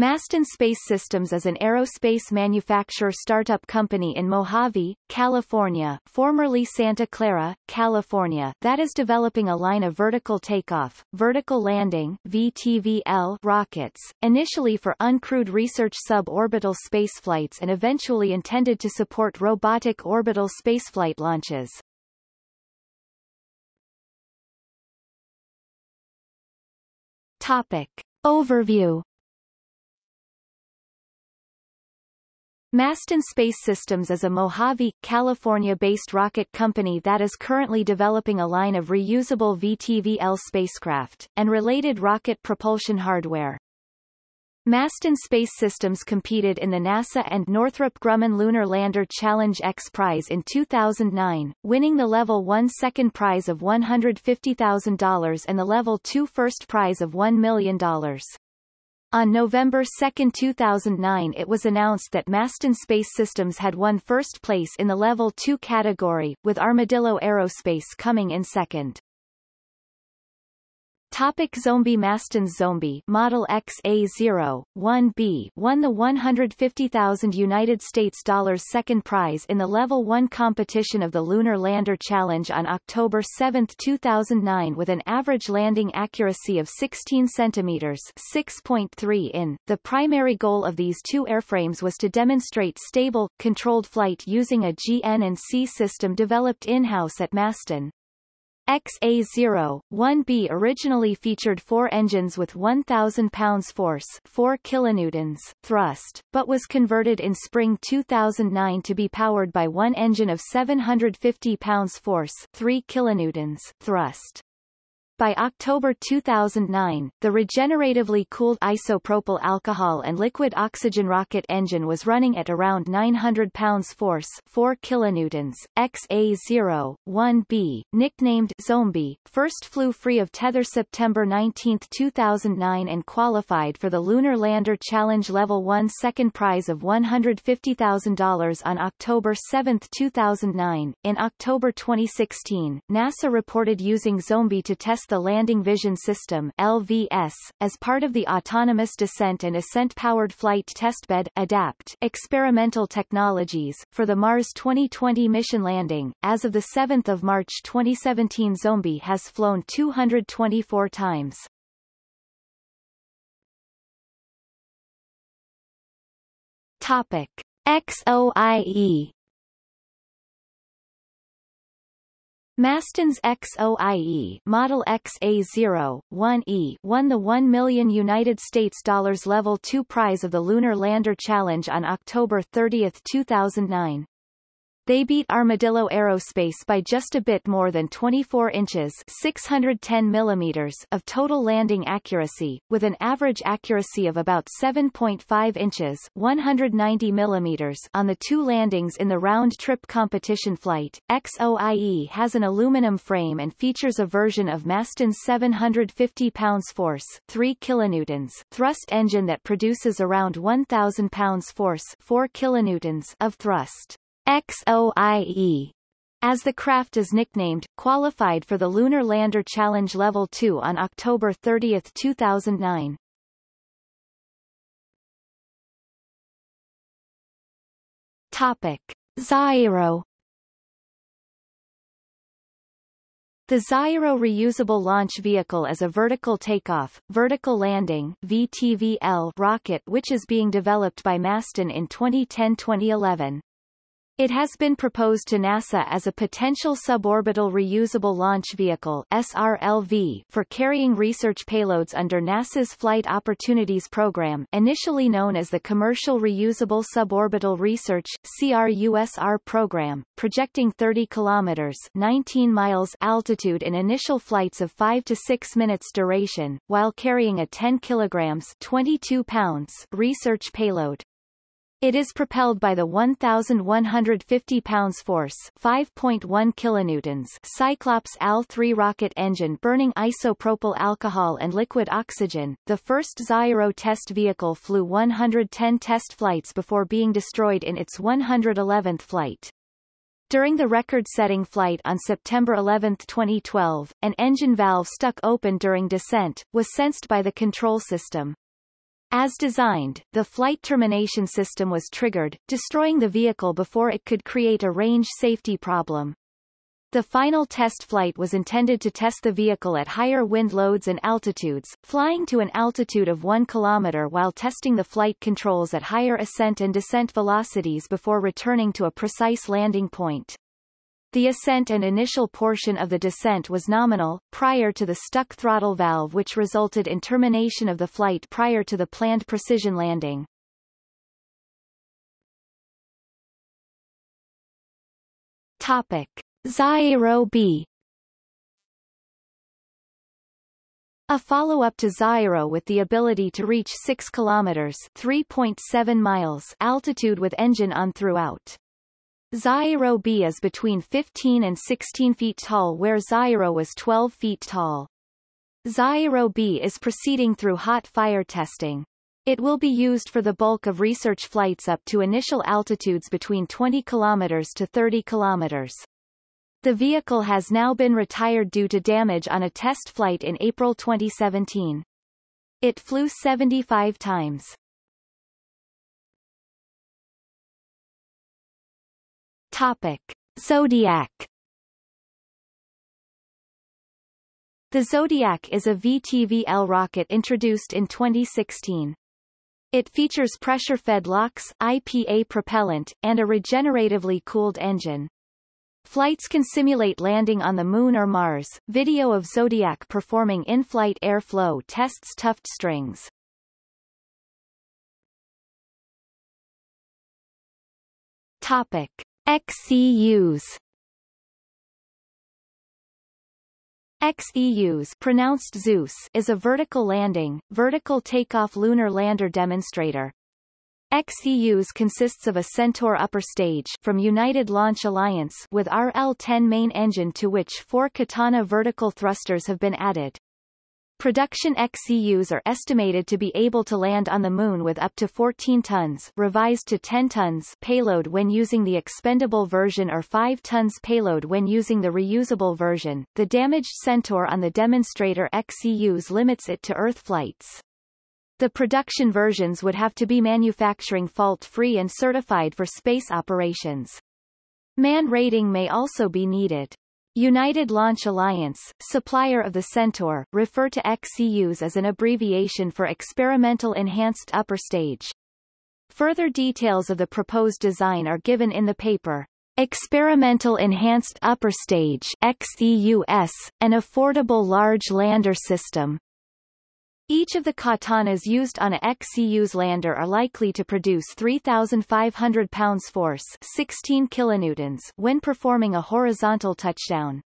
Masten Space Systems is an aerospace manufacturer startup company in Mojave, California formerly Santa Clara, California that is developing a line of vertical takeoff, vertical landing VTVL rockets, initially for uncrewed research suborbital spaceflights and eventually intended to support robotic orbital spaceflight launches. Topic. Overview Masten Space Systems is a Mojave, California-based rocket company that is currently developing a line of reusable VTVL spacecraft, and related rocket propulsion hardware. Masten Space Systems competed in the NASA and Northrop Grumman Lunar Lander Challenge X Prize in 2009, winning the Level 1 second prize of $150,000 and the Level 2 first prize of $1 million. On November 2, 2009 it was announced that Masten Space Systems had won first place in the Level 2 category, with Armadillo Aerospace coming in second. Topic Xombie Masten's Xombie Model XA0, 1B won the 150,000 United States dollars second prize in the Level 1 competition of the Lunar Lander Challenge on October 7, 2009 with an average landing accuracy of 16 centimeters 6.3 in. The primary goal of these two airframes was to demonstrate stable, controlled flight using a GN&C system developed in-house at Masten. XA0, 1B originally featured four engines with 1,000 pounds force 4 kilonewtons thrust, but was converted in spring 2009 to be powered by one engine of 750 pounds force 3 kilonewtons thrust. By October 2009, the regeneratively cooled isopropyl alcohol and liquid oxygen rocket engine was running at around 900 pounds force 4 kilonewtons. XA-0, 1B, nicknamed Xombie, first flew free of tether September 19, 2009 and qualified for the Lunar Lander Challenge Level 1 second prize of $150,000 on October 7, 2009. In October 2016, NASA reported using Xombie to test the Landing Vision System LVS, as part of the Autonomous Descent and Ascent Powered Flight Testbed ADAPT experimental technologies, for the Mars 2020 mission landing. As of 7 March 2017 Xombie has flown 224 times. Topic. XOIE Masten's XOIE Model XA0, 1E won the 1 million United States dollars Level 2 prize of the Lunar Lander Challenge on October 30, 2009. They beat Armadillo Aerospace by just a bit more than 24 inches 610 millimeters of total landing accuracy, with an average accuracy of about 7.5 inches 190 millimeters on the two landings in the round-trip competition flight. XOIE has an aluminum frame and features a version of Masten's 750 pounds force 3 kilonewtons thrust engine that produces around 1,000 pounds force 4 kilonewtons of thrust. XOIE as the craft is nicknamed, qualified for the Lunar Lander Challenge Level 2 on October 30, 2009. Topic. Xaero The Xaero reusable launch vehicle is a vertical takeoff, vertical landing VTVL rocket which is being developed by Masten in 2010-2011. It has been proposed to NASA as a potential suborbital reusable launch vehicle SRLV for carrying research payloads under NASA's Flight Opportunities Program initially known as the Commercial Reusable Suborbital Research CRUSR program, projecting 30 kilometers 19 miles altitude in initial flights of 5 to 6 minutes duration, while carrying a 10 kilograms 22 pounds research payload. It is propelled by the 1,150 pounds force 5.1 kilonewtons Cyclops AL-3 rocket engine burning isopropyl alcohol and liquid oxygen. The first Xaero test vehicle flew 110 test flights before being destroyed in its 111th flight. During the record-setting flight on September 11, 2012, an engine valve stuck open during descent, was sensed by the control system. As designed, the flight termination system was triggered, destroying the vehicle before it could create a range safety problem. The final test flight was intended to test the vehicle at higher wind loads and altitudes, flying to an altitude of 1 km while testing the flight controls at higher ascent and descent velocities before returning to a precise landing point. The ascent and initial portion of the descent was nominal, prior to the stuck throttle valve which resulted in termination of the flight prior to the planned precision landing. Topic. Xaero B A follow-up to Xaero with the ability to reach 6 km 3.7 miles altitude with engine on throughout. Xaero B is between 15 and 16 feet tall where Xaero was 12 feet tall. Xaero B is proceeding through hot fire testing. It will be used for the bulk of research flights up to initial altitudes between 20 km to 30 km. The vehicle has now been retired due to damage on a test flight in April 2017. It flew 75 times. Topic. Xodiac The Xodiac is a VTVL rocket introduced in 2016. It features pressure-fed LOX, IPA propellant, and a regeneratively cooled engine. Flights can simulate landing on the Moon or Mars. Video of Xodiac performing in-flight airflow tests tuft strings. Topic. XEUs XEUs pronounced Zeus is a vertical landing, vertical takeoff lunar lander demonstrator. XEUs consists of a Centaur upper stage from United Launch Alliance with RL-10 main engine to which four Katana vertical thrusters have been added. Production XEUs are estimated to be able to land on the Moon with up to 14 tons revised to 10 tons payload when using the expendable version or 5 tons payload when using the reusable version. The damaged Centaur on the demonstrator XEUs limits it to Earth flights. The production versions would have to be manufacturing fault-free and certified for space operations. Man rating may also be needed. United Launch Alliance, supplier of the Centaur, refer to XEUS as an abbreviation for Experimental Enhanced Upper Stage. Further details of the proposed design are given in the paper. Experimental Enhanced Upper Stage XEUS, an affordable large lander system. Each of the katanas used on a XEUS lander are likely to produce 3,500 pounds force 16 kilonewtons when performing a horizontal touchdown.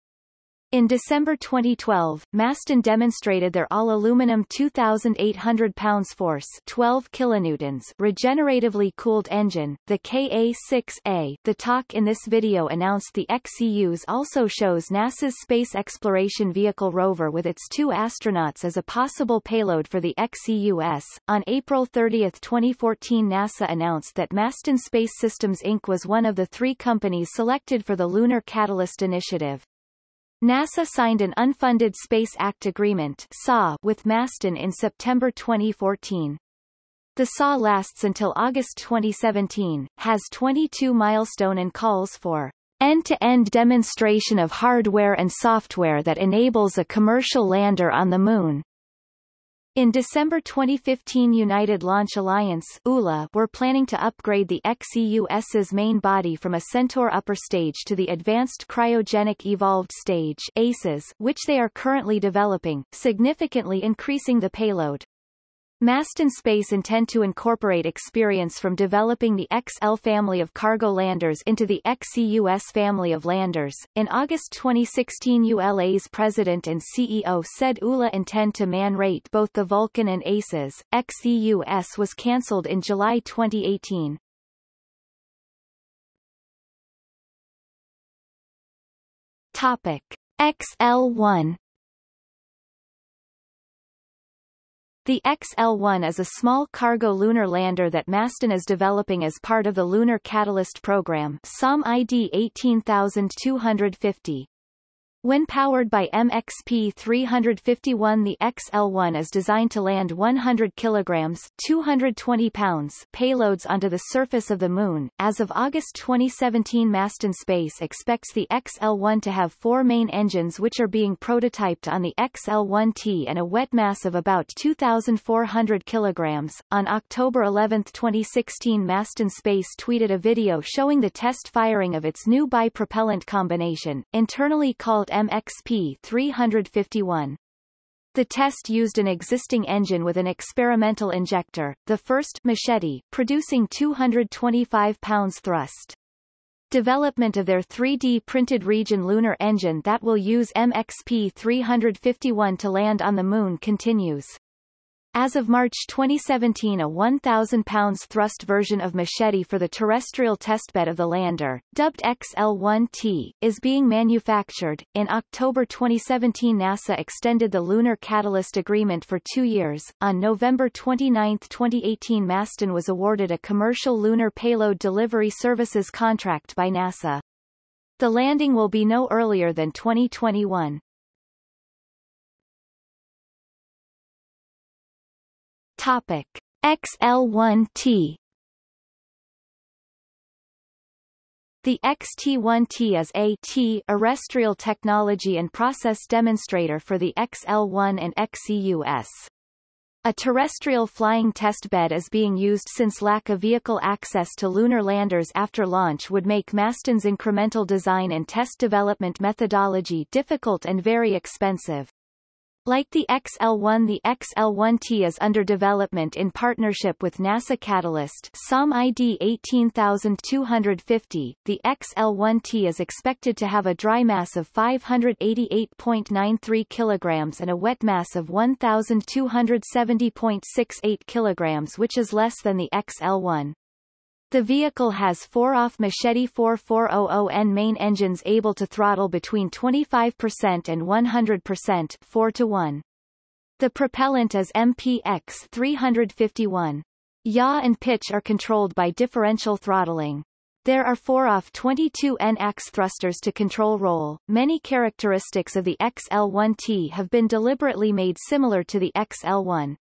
In December 2012, Masten demonstrated their all-aluminum 2,800 pounds force 12 kilonewtons regeneratively cooled engine, the KA-6A. The talk in this video announced the XEUS also shows NASA's Space Exploration Vehicle rover with its two astronauts as a possible payload for the XEUS. On April 30, 2014 NASA announced that Masten Space Systems Inc. was one of the three companies selected for the Lunar Catalyst Initiative. NASA signed an unfunded Space Act Agreement with Masten in September 2014. The SAW lasts until August 2017, has 22 milestone and calls for end-to-end -end demonstration of hardware and software that enables a commercial lander on the Moon. In December 2015 United Launch Alliance ULA were planning to upgrade the XEUS's main body from a Centaur upper stage to the Advanced Cryogenic Evolved Stage ACES, which they are currently developing, significantly increasing the payload. Masten Space intend to incorporate experience from developing the XL family of cargo landers into the XEUS family of landers. In August 2016 ULA's president and CEO said ULA intend to man-rate both the Vulcan and ACES. XEUS was cancelled in July 2018. Topic. XL1 The XL-1 is a small cargo lunar lander that Masten is developing as part of the Lunar Catalyst Program SOM ID 18250. When powered by MXP-351 the XL-1 is designed to land 100 kilograms 220 pounds payloads onto the surface of the Moon. As of August 2017 Masten Space expects the XL-1 to have four main engines which are being prototyped on the XL-1T and a wet mass of about 2,400 kilograms. On October 11, 2016 Masten Space tweeted a video showing the test firing of its new bipropellant combination, internally called MXP 351. The test used an existing engine with an experimental injector, the first machete, producing 225 pounds thrust. Development of their 3D printed region lunar engine that will use MXP 351 to land on the Moon continues. As of March 2017 a 1,000 pounds thrust version of Machete for the terrestrial testbed of the lander, dubbed XL-1T, is being manufactured. In October 2017 NASA extended the Lunar Catalyst Agreement for two years. On November 29, 2018 Masten was awarded a commercial lunar payload delivery services contract by NASA. The landing will be no earlier than 2021. Topic XL1T The XT1T is a T terrestrial technology and process demonstrator for the XL1 and XEUS. A terrestrial flying test bed is being used since lack of vehicle access to lunar landers after launch would make Masten's incremental design and test development methodology difficult and very expensive. Like the XL-1 the XL-1T is under development in partnership with NASA Catalyst SOM ID 18250. The XL-1T is expected to have a dry mass of 588.93 kilograms and a wet mass of 1270.68 kilograms which is less than the XL-1. The vehicle has four off Machete 4400N main engines able to throttle between 25% and 100% 4 to 1. The propellant is MXP 351. Yaw and pitch are controlled by differential throttling. There are four off 22 N-ax thrusters to control roll. Many characteristics of the XL1T have been deliberately made similar to the XL1.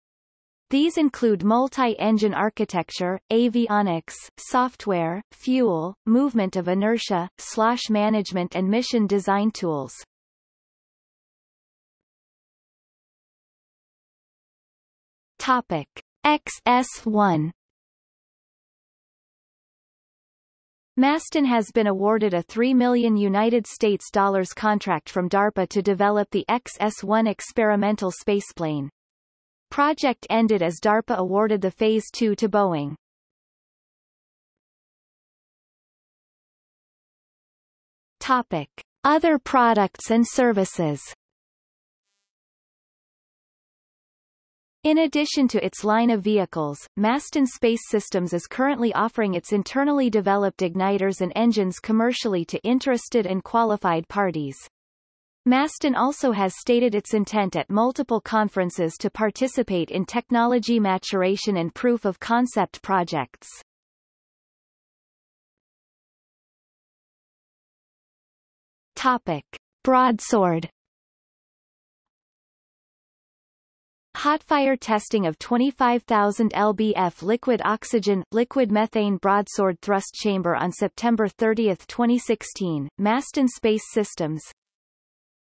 These include multi-engine architecture, avionics, software, fuel, movement of inertia, slosh management and mission design tools. Topic. XS1 Masten has been awarded a 3 million United States dollars contract from DARPA to develop the XS-1 experimental spaceplane. Project ended as DARPA awarded the Phase 2 to Boeing. Topic. Other products and services In addition to its line of vehicles, Masten Space Systems is currently offering its internally developed igniters and engines commercially to interested and qualified parties. Masten also has stated its intent at multiple conferences to participate in technology maturation and proof of concept projects. Topic. Broadsword Hotfire testing of 25,000 lbf liquid oxygen, liquid methane broadsword thrust chamber on September 30, 2016, Masten Space Systems,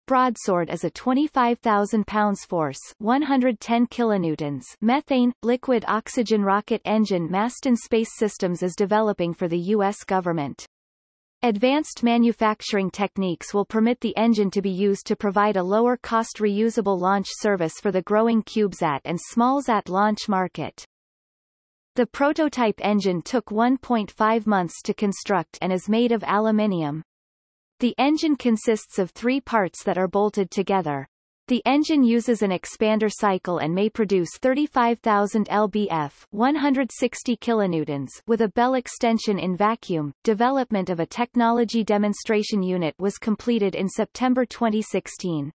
Broadsword is a 25,000 pounds force 110 kilonewtons methane, liquid oxygen rocket engine Masten Space Systems is developing for the U.S. government. Advanced manufacturing techniques will permit the engine to be used to provide a lower-cost reusable launch service for the growing CubeSat and SmallSat launch market. The prototype engine took 1.5 months to construct and is made of aluminium. The engine consists of three parts that are bolted together. The engine uses an expander cycle and may produce 35,000 lbf 160 kilonewtons with a bell extension in vacuum. Development of a technology demonstration unit was completed in September 2016.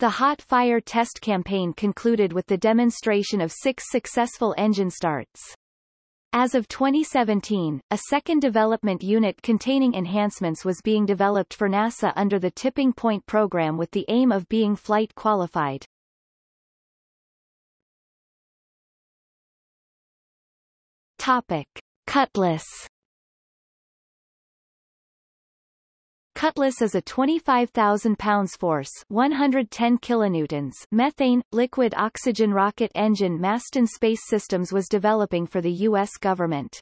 The hot fire test campaign concluded with the demonstration of six successful engine starts. As of 2017, a second development unit containing enhancements was being developed for NASA under the Tipping Point program with the aim of being flight qualified. Topic. Cutlass Cutlass is a 25,000 pounds force 110 kilonewtons methane, liquid oxygen rocket engine Masten Space Systems was developing for the U.S. government.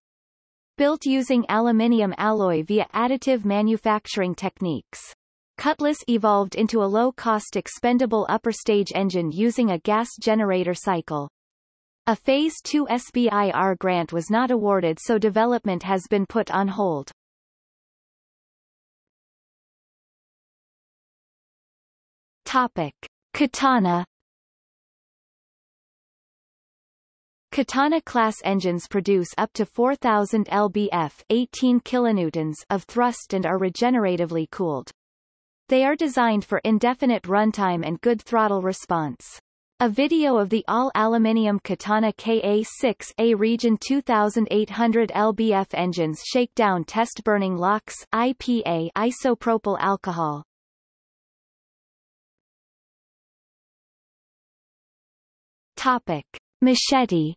Built using aluminium alloy via additive manufacturing techniques. Cutlass evolved into a low-cost expendable upper stage engine using a gas generator cycle. A Phase 2 SBIR grant was not awarded so development has been put on hold. Topic. Katana Katana-class engines produce up to 4,000 lbf 18 kilonewtons of thrust and are regeneratively cooled. They are designed for indefinite runtime and good throttle response. A video of the all-aluminium Katana KA-6A Region 2800 lbf engines shakedown test burning LOX, IPA isopropyl alcohol. Topic. Machete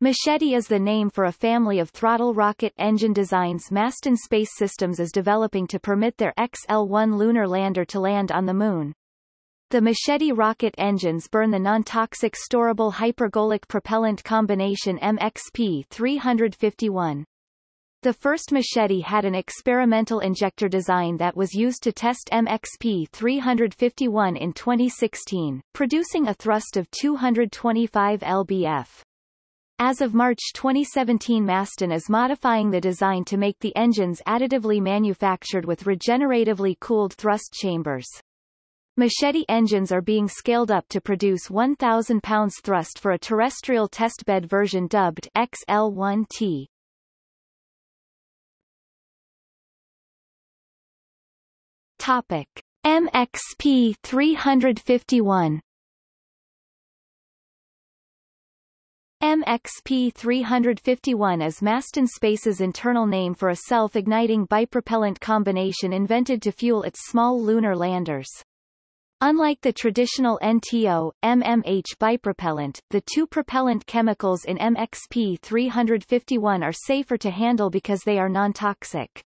Machete is the name for a family of throttle rocket engine designs Masten Space Systems is developing to permit their XL-1 lunar lander to land on the Moon. The Machete rocket engines burn the non-toxic storable hypergolic propellant combination MXP-351. The first machete had an experimental injector design that was used to test MXP 351 in 2016, producing a thrust of 225 lbf. As of March 2017 Masten is modifying the design to make the engines additively manufactured with regeneratively cooled thrust chambers. Machete engines are being scaled up to produce 1,000 pounds thrust for a terrestrial testbed version dubbed XL1T. Topic: MXP 351 MXP 351 is Masten Space's internal name for a self-igniting bipropellant combination invented to fuel its small lunar landers. Unlike the traditional NTO, MMH bipropellant, the two propellant chemicals in MXP 351 are safer to handle because they are non-toxic.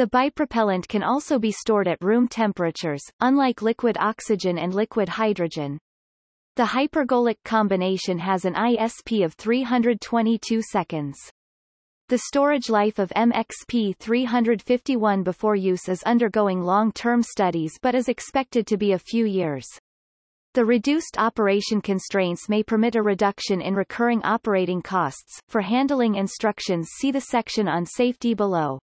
The bipropellant can also be stored at room temperatures, unlike liquid oxygen and liquid hydrogen. The hypergolic combination has an ISP of 322 seconds. The storage life of MXP 351 before use is undergoing long-term studies but is expected to be a few years. The reduced operation constraints may permit a reduction in recurring operating costs. For handling instructions see the section on safety below.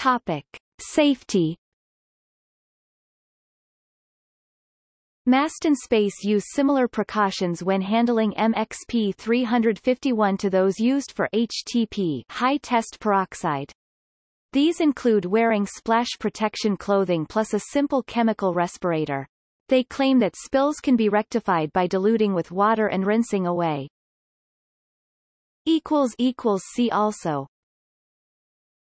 Topic. Safety Masten Space use similar precautions when handling MXP 351 to those used for HTP high test peroxide. These include wearing splash protection clothing plus a simple chemical respirator. They claim that spills can be rectified by diluting with water and rinsing away. See also